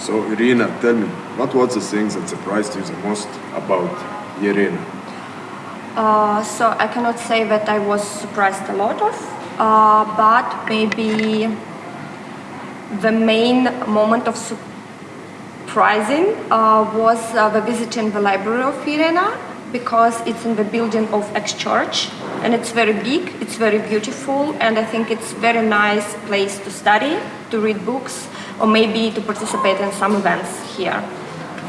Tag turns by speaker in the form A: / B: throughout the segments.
A: So Irina, tell me, what was the things that surprised you the most about Llerena?
B: Uh, so I cannot say that I was surprised a lot of, uh, but maybe the main moment of surprising uh, was uh, the visit in the library of Llerena because it's in the building of ex-church and it's very big, it's very beautiful and I think it's very nice place to study, to read books or maybe to participate in some events here.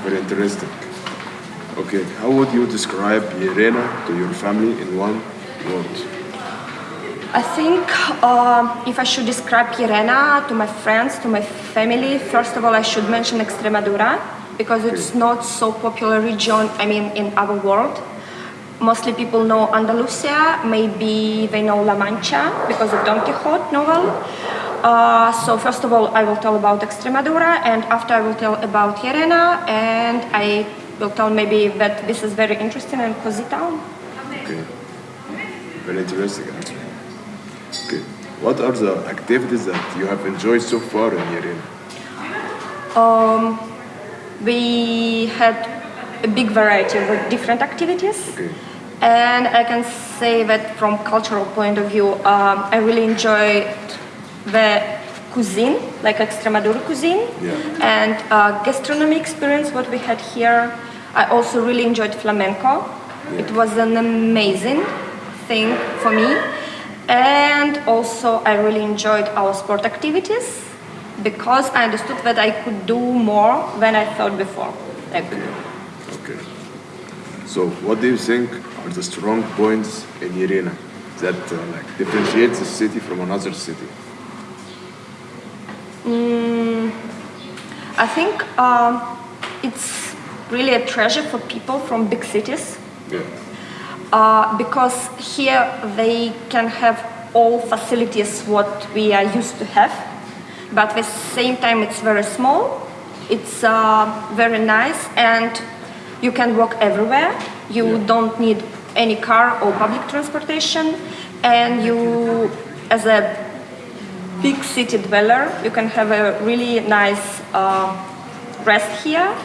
A: Very interesting. Okay, how would you describe Llerena to your family in one word?
B: I think uh, if I should describe Llerena to my friends, to my family, first of all I should mention Extremadura because it's not so popular region, I mean, in our world. Mostly people know Andalusia, maybe they know La Mancha because of Don Quixote novel. Uh, so first of all, I will tell about Extremadura and after I will tell about Llerena and I will tell maybe that this is very interesting and cozy town.
A: Okay, very interesting actually. Okay, what are the activities that you have enjoyed so far in Llerena?
B: Um, we had a big variety of different activities.
A: Okay.
B: And I can say that from cultural point of view, um, I really enjoyed the cuisine, like Extremadura cuisine,
A: Yeah.
B: and uh, gastronomy experience, what we had here. I also really enjoyed flamenco.
A: Yeah.
B: It was an amazing thing for me. And also I really enjoyed our sport activities because I understood that I could do more than I thought before. Like,
A: Okay. So, what do you think are the strong points in Llerena that uh, like differentiates the city from another city?
B: I think um, it's really a treasure for people from big cities
A: Yeah.
B: uh, because here they can have all facilities what we are used to have, but at the same time it's very small, it's uh, very nice and you can walk everywhere. You
A: Yeah.
B: don't need any car or public transportation and you as a big city dweller, you can have a really nice uh, rest here.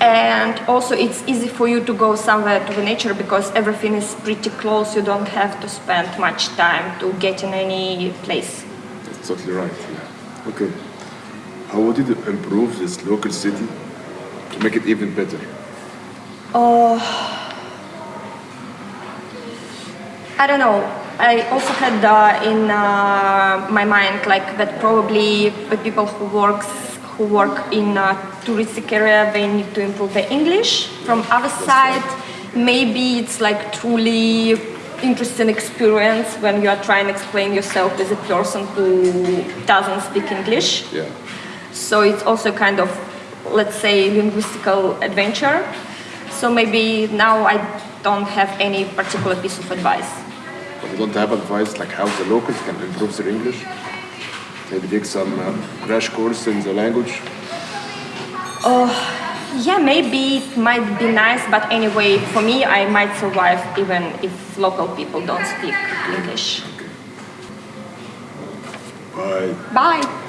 B: And also it's easy for you to go somewhere to the nature because everything is pretty close. You don't have to spend much time to get in any place.
A: That's totally right. Yeah. Okay. How would you improve this local city to make it even better?
B: I don't know. I also had uh, in uh, my mind like that probably the people who works who work in a touristic area they need to improve their English. From other side, maybe it's like truly interesting experience when you are trying to explain yourself as a person who doesn't speak English.
A: Yeah.
B: So it's also kind of, let's say, linguistical adventure. So maybe now I don't have any particular piece of advice.
A: But you don't have advice like how the locals can improve their English? Maybe take some uh, crash course in the language?
B: Oh, Yeah, maybe it might be nice, but anyway, for me, I might survive even if local people don't speak English.
A: Bye.
B: Bye!